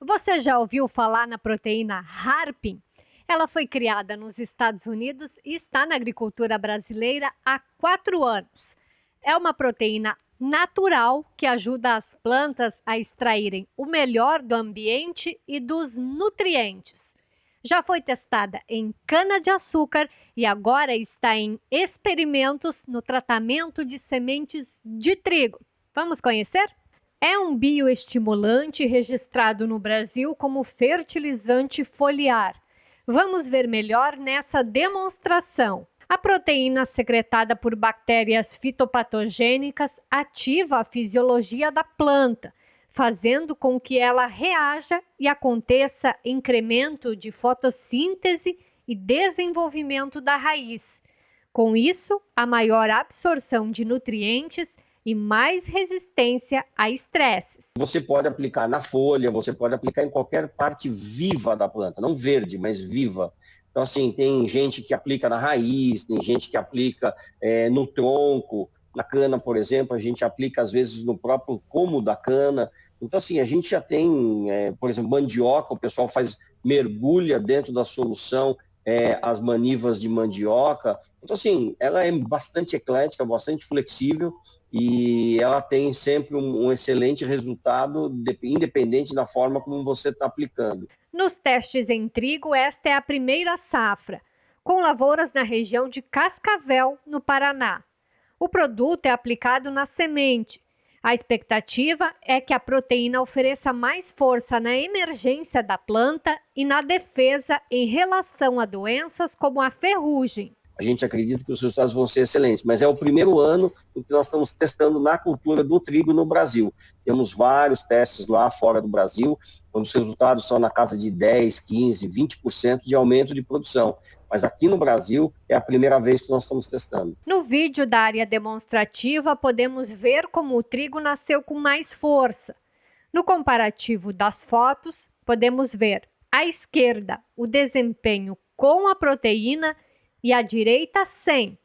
Você já ouviu falar na proteína Harpin? Ela foi criada nos Estados Unidos e está na agricultura brasileira há quatro anos. É uma proteína natural que ajuda as plantas a extraírem o melhor do ambiente e dos nutrientes. Já foi testada em cana-de-açúcar e agora está em experimentos no tratamento de sementes de trigo. Vamos conhecer? É um bioestimulante registrado no Brasil como fertilizante foliar. Vamos ver melhor nessa demonstração. A proteína secretada por bactérias fitopatogênicas ativa a fisiologia da planta, fazendo com que ela reaja e aconteça incremento de fotossíntese e desenvolvimento da raiz. Com isso, a maior absorção de nutrientes e mais resistência a estresses. Você pode aplicar na folha, você pode aplicar em qualquer parte viva da planta, não verde, mas viva. Então, assim, tem gente que aplica na raiz, tem gente que aplica é, no tronco, na cana, por exemplo, a gente aplica às vezes no próprio como da cana. Então, assim, a gente já tem, é, por exemplo, mandioca, o pessoal faz, mergulha dentro da solução é, as manivas de mandioca. Então, assim, ela é bastante eclética, bastante flexível e ela tem sempre um, um excelente resultado, de, independente da forma como você está aplicando. Nos testes em trigo, esta é a primeira safra, com lavouras na região de Cascavel, no Paraná. O produto é aplicado na semente. A expectativa é que a proteína ofereça mais força na emergência da planta e na defesa em relação a doenças como a ferrugem a gente acredita que os resultados vão ser excelentes, mas é o primeiro ano em que nós estamos testando na cultura do trigo no Brasil. Temos vários testes lá fora do Brasil, onde os resultados são na casa de 10, 15, 20% de aumento de produção. Mas aqui no Brasil é a primeira vez que nós estamos testando. No vídeo da área demonstrativa, podemos ver como o trigo nasceu com mais força. No comparativo das fotos, podemos ver à esquerda o desempenho com a proteína e à direita 100,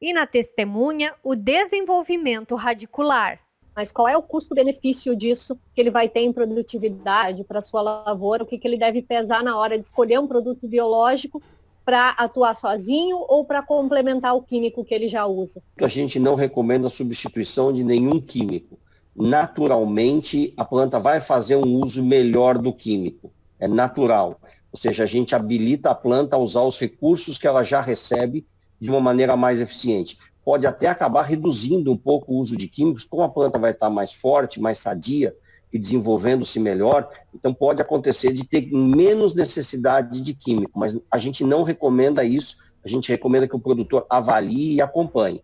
e na testemunha o desenvolvimento radicular. Mas qual é o custo-benefício disso que ele vai ter em produtividade para a sua lavoura? O que, que ele deve pesar na hora de escolher um produto biológico para atuar sozinho ou para complementar o químico que ele já usa? A gente não recomenda a substituição de nenhum químico. Naturalmente, a planta vai fazer um uso melhor do químico. É natural. Ou seja, a gente habilita a planta a usar os recursos que ela já recebe de uma maneira mais eficiente. Pode até acabar reduzindo um pouco o uso de químicos, como a planta vai estar mais forte, mais sadia e desenvolvendo-se melhor, então pode acontecer de ter menos necessidade de químico, mas a gente não recomenda isso, a gente recomenda que o produtor avalie e acompanhe.